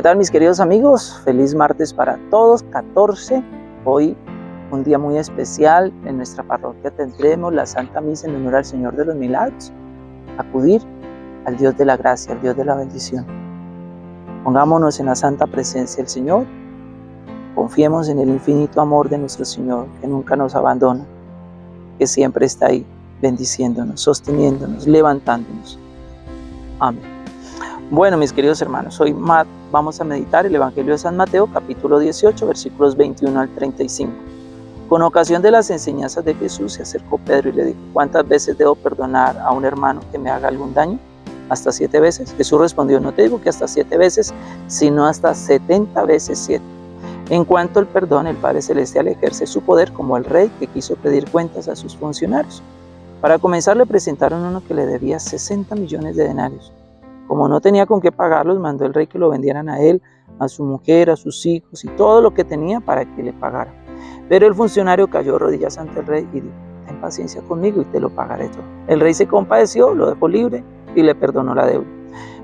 ¿qué tal mis queridos amigos? Feliz martes para todos, 14. Hoy un día muy especial. En nuestra parroquia tendremos la Santa Misa en honor al Señor de los Milagros. Acudir al Dios de la gracia, al Dios de la bendición. Pongámonos en la santa presencia del Señor. Confiemos en el infinito amor de nuestro Señor, que nunca nos abandona, que siempre está ahí, bendiciéndonos, sosteniéndonos, levantándonos. Amén. Bueno, mis queridos hermanos, hoy vamos a meditar el Evangelio de San Mateo, capítulo 18, versículos 21 al 35. Con ocasión de las enseñanzas de Jesús, se acercó Pedro y le dijo, ¿cuántas veces debo perdonar a un hermano que me haga algún daño? ¿Hasta siete veces? Jesús respondió, no te digo que hasta siete veces, sino hasta setenta veces siete. En cuanto al perdón, el Padre Celestial ejerce su poder como el rey que quiso pedir cuentas a sus funcionarios. Para comenzar le presentaron uno que le debía 60 millones de denarios. Como no tenía con qué pagarlos, mandó el rey que lo vendieran a él, a su mujer, a sus hijos y todo lo que tenía para que le pagara. Pero el funcionario cayó rodillas ante el rey y dijo, ten paciencia conmigo y te lo pagaré todo. El rey se compadeció, lo dejó libre y le perdonó la deuda.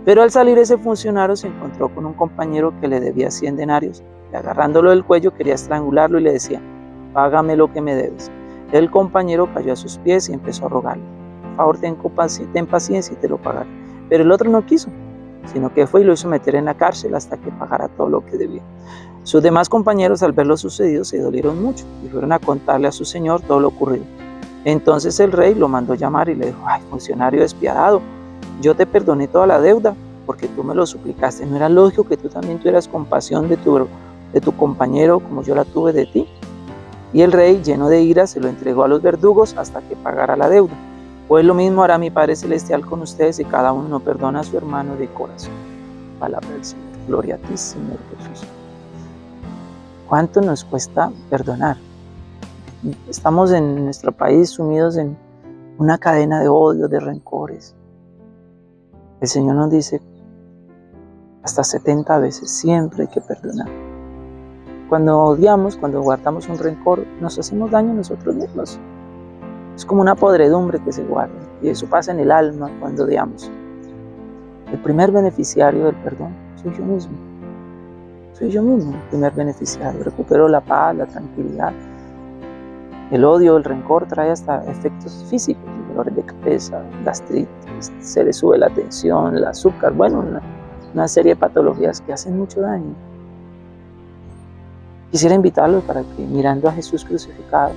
Pero al salir ese funcionario se encontró con un compañero que le debía 100 denarios y agarrándolo del cuello quería estrangularlo y le decía, págame lo que me debes. El compañero cayó a sus pies y empezó a rogarle, por favor ten paciencia y te lo pagaré. Pero el otro no quiso, sino que fue y lo hizo meter en la cárcel hasta que pagara todo lo que debía. Sus demás compañeros al ver lo sucedido se dolieron mucho y fueron a contarle a su señor todo lo ocurrido. Entonces el rey lo mandó llamar y le dijo, ay, funcionario despiadado, yo te perdoné toda la deuda porque tú me lo suplicaste. ¿No era lógico que tú también tuvieras compasión de tu, de tu compañero como yo la tuve de ti? Y el rey, lleno de ira, se lo entregó a los verdugos hasta que pagara la deuda. Pues lo mismo hará mi Padre Celestial con ustedes y cada uno no perdona a su hermano de corazón. Palabra del Señor. Gloria a ti, Señor Jesús. ¿Cuánto nos cuesta perdonar? Estamos en nuestro país sumidos en una cadena de odio, de rencores. El Señor nos dice, hasta 70 veces, siempre hay que perdonar. Cuando odiamos, cuando guardamos un rencor, nos hacemos daño nosotros mismos. Es como una podredumbre que se guarda y eso pasa en el alma cuando odiamos. El primer beneficiario del perdón soy yo mismo. Soy yo mismo el primer beneficiario. Recupero la paz, la tranquilidad. El odio, el rencor trae hasta efectos físicos, dolores de cabeza, gastritis, se le sube la tensión, el azúcar, bueno, una, una serie de patologías que hacen mucho daño. Quisiera invitarlos para que mirando a Jesús crucificado,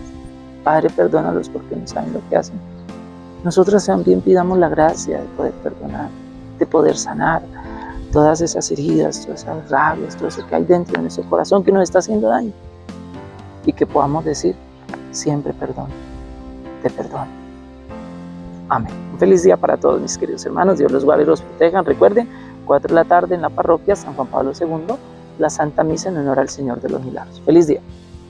Padre, perdónalos porque no saben lo que hacen. Nosotros también pidamos la gracia de poder perdonar, de poder sanar todas esas heridas, todas esas rabias, todo eso que hay dentro de nuestro corazón que nos está haciendo daño. Y que podamos decir, siempre perdón, te perdono. Amén. Un feliz día para todos mis queridos hermanos. Dios los guarde y los proteja. Recuerden, 4 de la tarde en la parroquia San Juan Pablo II, la Santa Misa en honor al Señor de los Milagros. Feliz día.